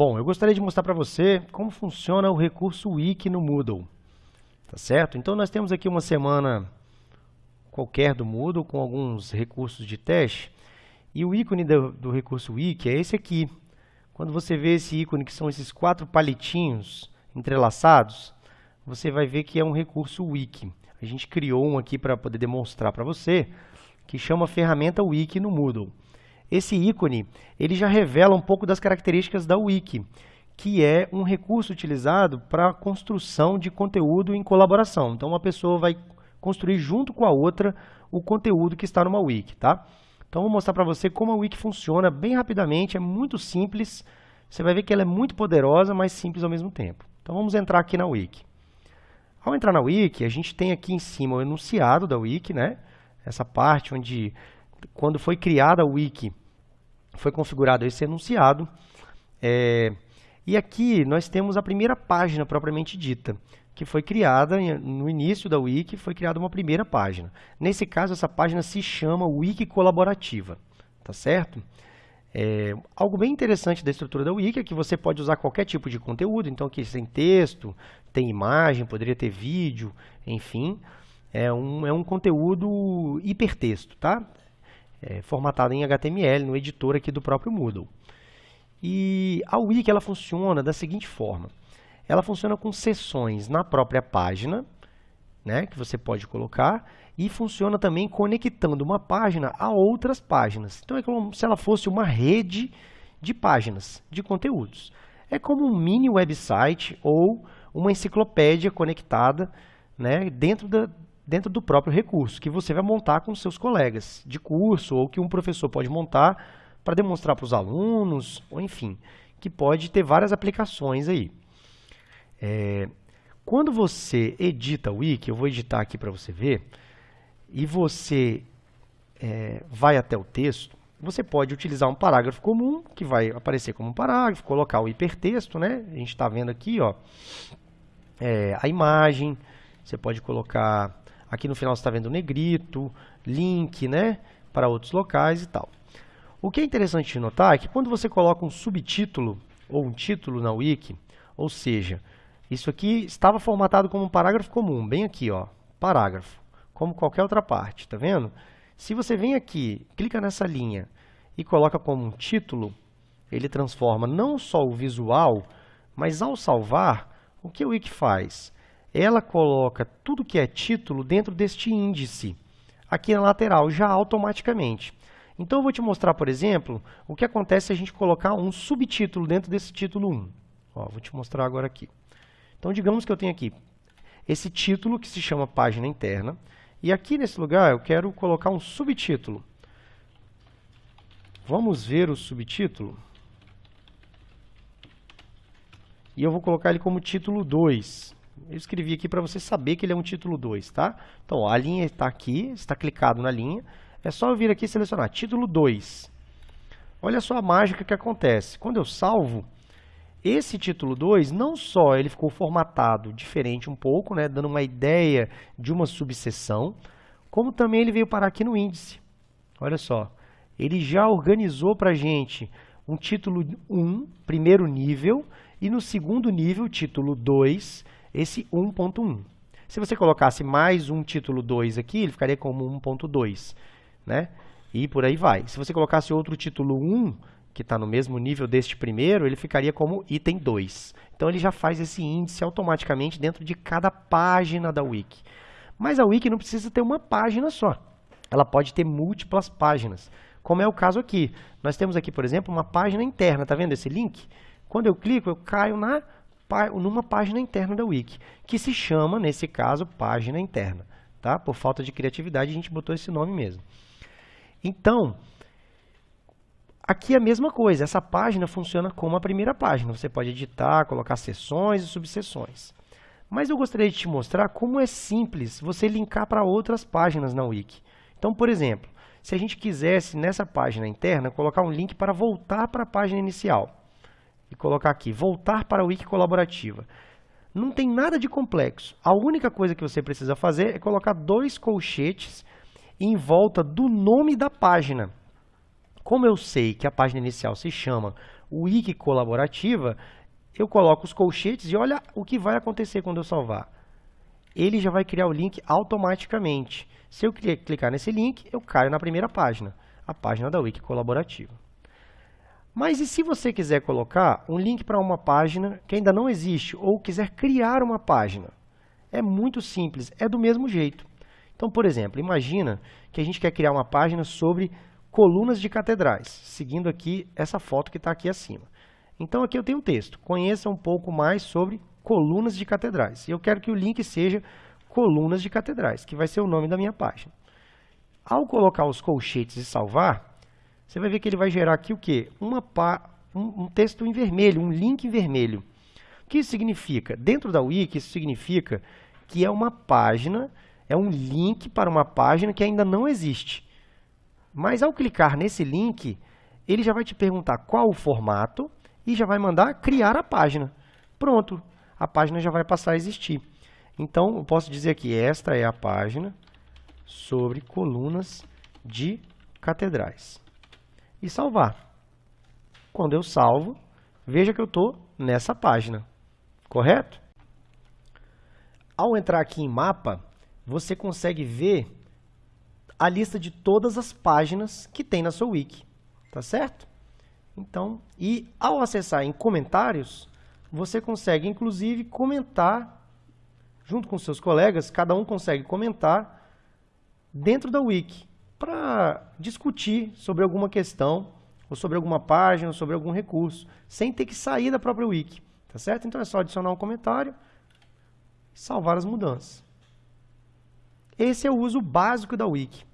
Bom, eu gostaria de mostrar para você como funciona o recurso Wiki no Moodle. Tá certo? Então, nós temos aqui uma semana qualquer do Moodle com alguns recursos de teste. E o ícone do, do recurso Wiki é esse aqui. Quando você vê esse ícone, que são esses quatro palitinhos entrelaçados, você vai ver que é um recurso Wiki. A gente criou um aqui para poder demonstrar para você, que chama ferramenta Wiki no Moodle. Esse ícone ele já revela um pouco das características da Wiki, que é um recurso utilizado para a construção de conteúdo em colaboração. Então, uma pessoa vai construir junto com a outra o conteúdo que está numa Wiki. Tá? Então, vou mostrar para você como a Wiki funciona bem rapidamente, é muito simples. Você vai ver que ela é muito poderosa, mas simples ao mesmo tempo. Então, vamos entrar aqui na Wiki. Ao entrar na Wiki, a gente tem aqui em cima o enunciado da Wiki, né? essa parte onde, quando foi criada a Wiki, foi configurado esse enunciado. É, e aqui nós temos a primeira página propriamente dita, que foi criada no início da Wiki, foi criada uma primeira página. Nesse caso, essa página se chama Wiki Colaborativa, tá certo? É, algo bem interessante da estrutura da Wiki é que você pode usar qualquer tipo de conteúdo, então aqui tem texto, tem imagem, poderia ter vídeo, enfim. É um, é um conteúdo hipertexto, tá? É, formatada em HTML, no editor aqui do próprio Moodle. E a Wiki ela funciona da seguinte forma. Ela funciona com seções na própria página, né, que você pode colocar, e funciona também conectando uma página a outras páginas. Então, é como se ela fosse uma rede de páginas, de conteúdos. É como um mini website ou uma enciclopédia conectada né, dentro da, dentro do próprio recurso, que você vai montar com seus colegas de curso ou que um professor pode montar para demonstrar para os alunos, ou enfim, que pode ter várias aplicações aí. É, quando você edita o Wiki, eu vou editar aqui para você ver, e você é, vai até o texto, você pode utilizar um parágrafo comum, que vai aparecer como um parágrafo, colocar o hipertexto, né? A gente está vendo aqui, ó, é, a imagem, você pode colocar Aqui no final você está vendo o negrito, link né, para outros locais e tal. O que é interessante de notar é que quando você coloca um subtítulo ou um título na wiki, ou seja, isso aqui estava formatado como um parágrafo comum, bem aqui, ó, parágrafo, como qualquer outra parte, tá vendo? Se você vem aqui, clica nessa linha e coloca como um título, ele transforma não só o visual, mas ao salvar, o que o Wiki faz? Ela coloca tudo que é título dentro deste índice, aqui na lateral, já automaticamente. Então, eu vou te mostrar, por exemplo, o que acontece se a gente colocar um subtítulo dentro desse título 1. Ó, vou te mostrar agora aqui. Então, digamos que eu tenho aqui esse título que se chama página interna, e aqui nesse lugar eu quero colocar um subtítulo. Vamos ver o subtítulo. E eu vou colocar ele como título 2. Eu escrevi aqui para você saber que ele é um título 2, tá? Então, ó, a linha está aqui, está clicado na linha. É só eu vir aqui e selecionar título 2. Olha só a mágica que acontece. Quando eu salvo, esse título 2, não só ele ficou formatado diferente um pouco, né, dando uma ideia de uma subseção, como também ele veio parar aqui no índice. Olha só, ele já organizou para a gente um título 1, primeiro nível, e no segundo nível, título 2, esse 1.1. Se você colocasse mais um título 2 aqui, ele ficaria como 1.2, né? E por aí vai. Se você colocasse outro título 1, que está no mesmo nível deste primeiro, ele ficaria como item 2. Então, ele já faz esse índice automaticamente dentro de cada página da Wiki. Mas a Wiki não precisa ter uma página só. Ela pode ter múltiplas páginas, como é o caso aqui. Nós temos aqui, por exemplo, uma página interna. Está vendo esse link? Quando eu clico, eu caio na numa página interna da Wiki, que se chama, nesse caso, página interna. Tá? Por falta de criatividade, a gente botou esse nome mesmo. Então, aqui é a mesma coisa. Essa página funciona como a primeira página. Você pode editar, colocar seções e subseções. Mas eu gostaria de te mostrar como é simples você linkar para outras páginas na Wiki. Então, por exemplo, se a gente quisesse, nessa página interna, colocar um link para voltar para a página inicial colocar aqui, voltar para a Wiki colaborativa. Não tem nada de complexo. A única coisa que você precisa fazer é colocar dois colchetes em volta do nome da página. Como eu sei que a página inicial se chama Wiki Colaborativa, eu coloco os colchetes e olha o que vai acontecer quando eu salvar. Ele já vai criar o link automaticamente. Se eu clicar nesse link, eu caio na primeira página, a página da Wiki Colaborativa. Mas e se você quiser colocar um link para uma página que ainda não existe ou quiser criar uma página? É muito simples, é do mesmo jeito. Então, por exemplo, imagina que a gente quer criar uma página sobre colunas de catedrais, seguindo aqui essa foto que está aqui acima. Então, aqui eu tenho um texto. Conheça um pouco mais sobre colunas de catedrais. E eu quero que o link seja colunas de catedrais, que vai ser o nome da minha página. Ao colocar os colchetes e salvar, você vai ver que ele vai gerar aqui o quê? Uma um, um texto em vermelho, um link em vermelho. O que isso significa? Dentro da Wiki, isso significa que é uma página, é um link para uma página que ainda não existe. Mas ao clicar nesse link, ele já vai te perguntar qual o formato e já vai mandar criar a página. Pronto, a página já vai passar a existir. Então, eu posso dizer que esta é a página sobre colunas de catedrais e salvar. Quando eu salvo, veja que eu estou nessa página, correto? Ao entrar aqui em mapa, você consegue ver a lista de todas as páginas que tem na sua wiki, tá certo? Então, e ao acessar em comentários, você consegue inclusive comentar junto com seus colegas, cada um consegue comentar dentro da wiki para discutir sobre alguma questão, ou sobre alguma página, ou sobre algum recurso, sem ter que sair da própria wiki. Tá certo? Então é só adicionar um comentário e salvar as mudanças. Esse é o uso básico da wiki.